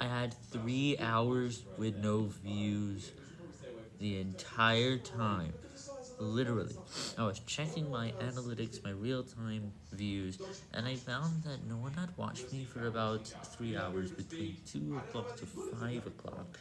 I had 3 hours with no views the entire time, literally. I was checking my analytics, my real-time views, and I found that no one had watched me for about 3 hours between 2 o'clock to 5 o'clock.